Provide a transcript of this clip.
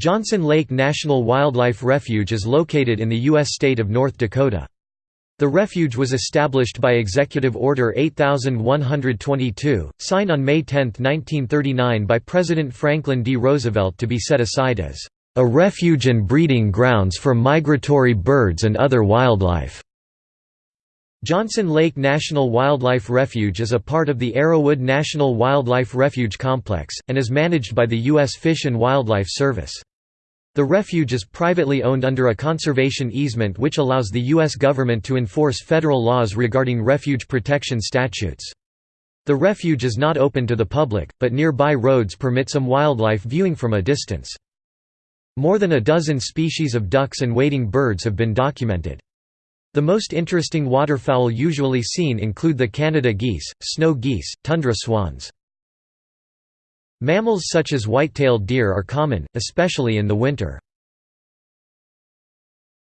Johnson Lake National Wildlife Refuge is located in the U.S. state of North Dakota. The refuge was established by Executive Order 8122, signed on May 10, 1939 by President Franklin D. Roosevelt to be set aside as a refuge and breeding grounds for migratory birds and other wildlife. Johnson Lake National Wildlife Refuge is a part of the Arrowwood National Wildlife Refuge Complex, and is managed by the U.S. Fish and Wildlife Service. The refuge is privately owned under a conservation easement which allows the U.S. government to enforce federal laws regarding refuge protection statutes. The refuge is not open to the public, but nearby roads permit some wildlife viewing from a distance. More than a dozen species of ducks and wading birds have been documented. The most interesting waterfowl usually seen include the Canada geese, snow geese, tundra swans. Mammals such as white-tailed deer are common, especially in the winter.